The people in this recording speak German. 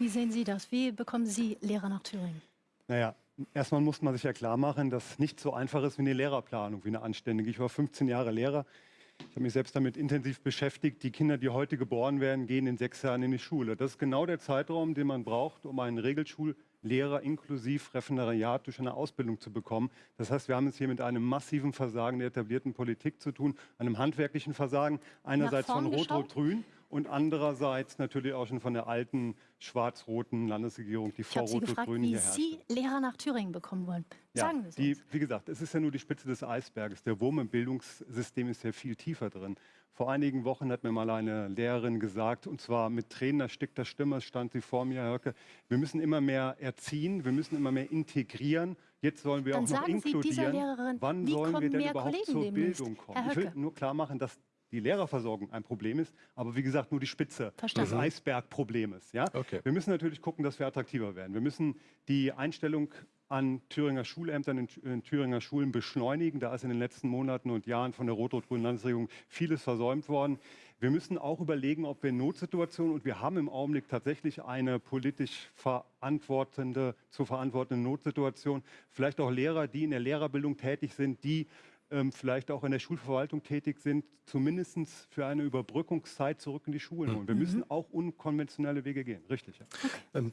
Wie sehen Sie das? Wie bekommen Sie Lehrer nach Thüringen? Naja, erstmal muss man sich ja klar machen, dass nicht so einfach ist wie eine Lehrerplanung, wie eine anständige. Ich war 15 Jahre Lehrer. Ich habe mich selbst damit intensiv beschäftigt. Die Kinder, die heute geboren werden, gehen in sechs Jahren in die Schule. Das ist genau der Zeitraum, den man braucht, um einen Regelschullehrer inklusive Referendariat durch eine Ausbildung zu bekommen. Das heißt, wir haben es hier mit einem massiven Versagen der etablierten Politik zu tun, einem handwerklichen Versagen, einerseits von? Rot-Rot-Grün und andererseits natürlich auch schon von der alten schwarz-roten Landesregierung, die vor Sie wie hier herrschte. Sie Lehrer nach Thüringen bekommen wollen. Ja, Sagen wir es. Wie gesagt, es ist ja nur die Spitze des Eisberges. Der Wurm im Bildungssystem ist ja viel tiefer drin. Vor einigen Wochen hat mir mal eine Lehrerin gesagt, und zwar mit Tränen erstickter Stimme, stand sie vor mir, Herr Höcke, wir müssen immer mehr erziehen, wir müssen immer mehr integrieren. Jetzt sollen wir Dann auch noch Sie inkludieren. Wann sollen wir denn überhaupt Kollegen zur demnächst? Bildung kommen? Ich will nur klar machen, dass die Lehrerversorgung ein Problem ist, aber wie gesagt nur die Spitze Verstanden. des Eisbergproblems. Ja? Okay. Wir müssen natürlich gucken, dass wir attraktiver werden. Wir müssen die Einstellung an Thüringer Schulämtern in, in Thüringer Schulen beschleunigen. Da ist in den letzten Monaten und Jahren von der rot-rot-grünen Landesregierung vieles versäumt worden. Wir müssen auch überlegen, ob wir in Notsituationen, und wir haben im Augenblick tatsächlich eine politisch verantwortende, zu verantwortende Notsituation, vielleicht auch Lehrer, die in der Lehrerbildung tätig sind, die vielleicht auch in der Schulverwaltung tätig sind, zumindest für eine Überbrückungszeit zurück in die Schulen holen. Wir müssen auch unkonventionelle Wege gehen. Richtig. Ja. Ähm,